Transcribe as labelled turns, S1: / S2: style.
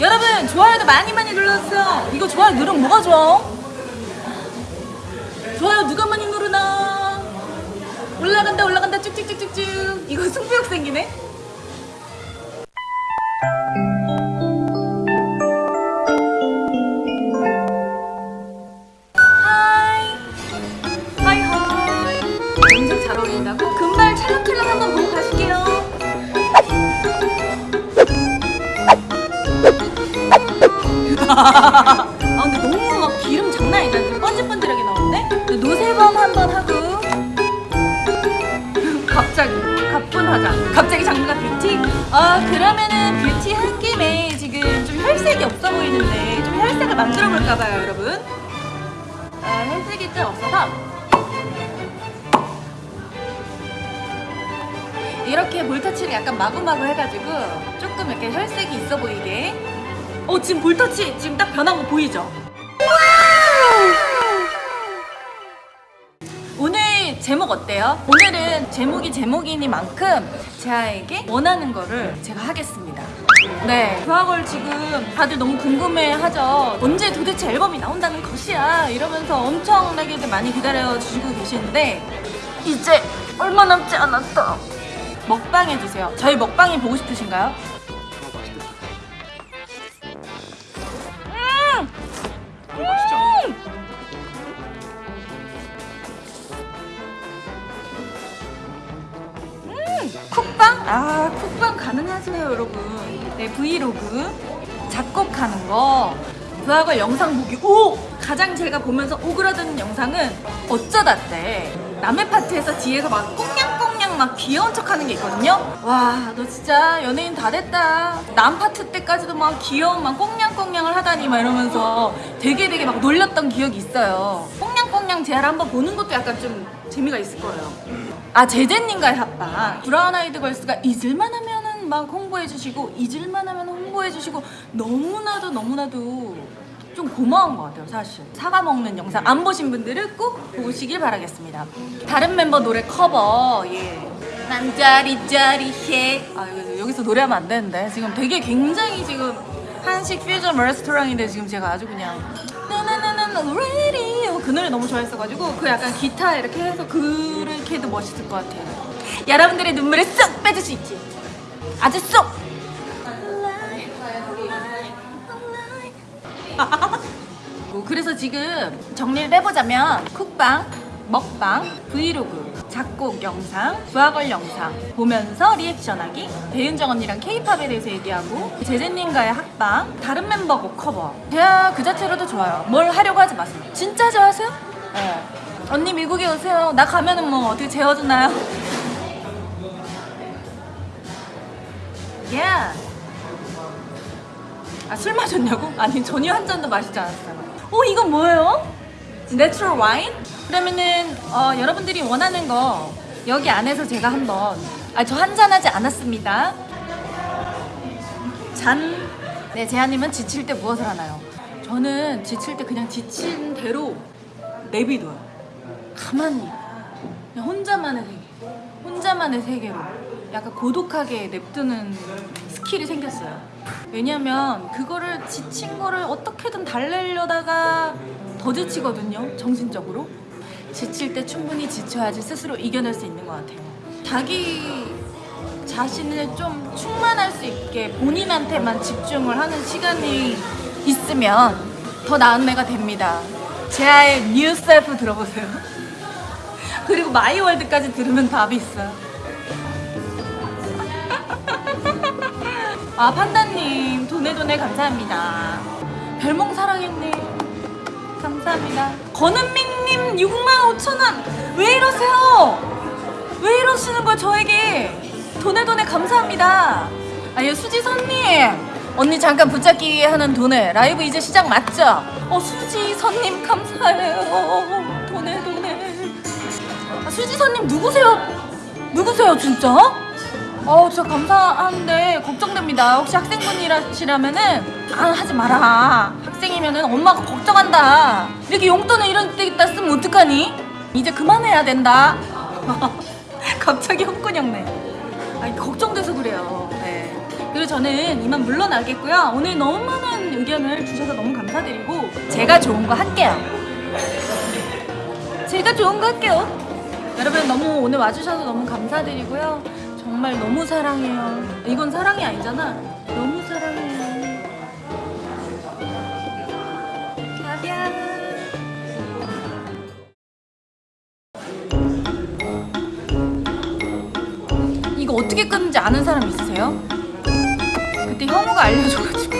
S1: 여러분 좋아요도 많이 많이 눌러주세요. 이거 좋아요 누르면 뭐가 좋아? 좋아요 누가 많이 누르나? 올라간다 올라간다. 쭉쭉쭉쭉쭉. 이거 승부욕 생기네? Hi. Hi hi. 엄청 잘 어울린다고? 금발 찰랑찰랑 한번 보고 가실게요 아 근데 너무 막 기름 장난 아니다. 지금 번질번질하게 나오는데? 노세범 한번 하고. 갑자기. 가뿐하자. 갑자기 장르가 뷰티? 아 그러면은 뷰티 한 김에 지금 좀 혈색이 없어 보이는데 좀 혈색을 만들어 볼까봐요 여러분. 아, 혈색이 좀 없어서. 이렇게 볼터치를 약간 마구마구 해가지고 조금 이렇게 혈색이 있어 보이게 어 지금 볼터치 지금 딱 변한 거 보이죠? 오늘 제목 어때요? 오늘은 제목이 제목이니만큼 제아에게 원하는 거를 제가 하겠습니다 네 그걸 지금 다들 너무 궁금해하죠 언제 도대체 앨범이 나온다는 것이야 이러면서 엄청나게 많이 기다려 주시고 계시는데 이제 얼마 남지 않았다 먹방 해주세요 저희 먹방이 보고 싶으신가요? 쿡방? 아 쿡방 가능하세요 여러분. 네 브이로그. 작곡하는 거. 그하고 영상 보기. 오! 가장 제가 보면서 오그라드는 영상은 어쩌다 때 남의 파트에서 뒤에서 막 꽁냥꽁냥 막 귀여운 척 하는 게 있거든요? 와 너 진짜 연예인 다 됐다. 남 파트 때까지도 막 귀여운 막 꽁냥꽁냥을 하다니 막 이러면서 되게 되게 막 놀렸던 기억이 있어요. 꽁냥꽁냥 제아를 한번 보는 것도 약간 좀 재미가 있을 거예요 아 제제님과의 합방. 브라운 아이드 걸스가 잊을만 하면은 막 홍보해 주시고 잊을만 하면 홍보해 주시고 너무나도 너무나도 좀 고마운 것 같아요 사실. 사과 먹는 영상 안 보신 분들은 꼭 보시길 바라겠습니다. 다른 멤버 노래 커버. 예. 난 짜리짜리해. 아 이거 여기서 노래하면 안 되는데. 지금 되게 굉장히 지금 한식 퓨전 레스토랑인데 지금 제가 아주 그냥 radio 그 노래 너무 좋아했어가지고 그 약간 기타 이렇게 해서 그렇게 해도 멋있을 것 같아요. 여러분들의 눈물을 쏙 빼줄 수 있지. 아주 쏙. 뭐 그래서 지금 정리를 해보자면 쿡방, 먹방, 브이로그, 작곡 영상, 부하걸 영상 보면서 리액션하기 배윤정 언니랑 케이팝에 대해서 얘기하고 제재님과의 합방 다른 멤버 곡 커버 제가 그 자체로도 좋아요 뭘 하려고 하지 마세요 진짜 좋아하세요? 네 언니 미국에 오세요 나 가면은 뭐 어떻게 재워주나요? 예 아, 술 마셨냐고? 아니, 전혀 한 잔도 마시지 않았어요. 어, 이건 뭐예요? natural 와인? 그러면은, 어, 여러분들이 원하는 거 여기 안에서 제가 한번, 아, 저 한잔 하지 않았습니다. 잔. 네, 제아님은 지칠 때 무엇을 하나요? 저는 지칠 때 그냥 지친 대로 내비둬요. 가만히. 그냥 혼자만의 세계. 혼자만의 세계로. 약간 고독하게 냅두는 skill이 생겼어요. 왜냐면 그거를 지친 거를 어떻게든 달래려다가 더 지치거든요. 정신적으로. 지칠 때 충분히 지쳐야지 스스로 이겨낼 수 있는 것 같아요. 자기 자신을 좀 충만할 수 있게 본인한테만 집중을 하는 시간이 있으면 더 나은 애가 됩니다. 제아의 New Self 들어보세요. 그리고 마이월드까지 들으면 답이 있어요. 아 판다님 도네도네 감사합니다 별몽 사랑했네 감사합니다. 권은민님 6만 5천원. 왜 이러세요? 왜 이러시는 거야 저에게? 도네도네 감사합니다. 아유 수지선님. 언니 잠깐 붙잡기 하는 도네 라이브 이제 시작 맞죠? 어 수지선님 감사해요. 도네도네 아, 수지선님 누구세요? 누구세요 진짜? 어, 진짜 감사한데 걱정됩니다. 혹시 학생분이시라면은 아 하지 마라. 학생이면은 엄마가 걱정한다. 이렇게 용돈을 이런 데다 쓰면 어떡하니? 이제 그만해야 된다. 갑자기 홍군형네. 아니 걱정돼서 그래요. 네. 그리고 저는 이만 물러나겠고요. 오늘 너무 많은 의견을 주셔서 너무 감사드리고 제가 좋은 거 할게요. 제가 좋은 거 할게요. 여러분 너무 오늘 와주셔서 너무 감사드리고요. 정말 너무 사랑해요. 이건 사랑이 아니잖아. 너무 사랑해요. 가비야. 이거 어떻게 끊는지 아는 사람 있으세요? 그때 형우가 알려줘가지고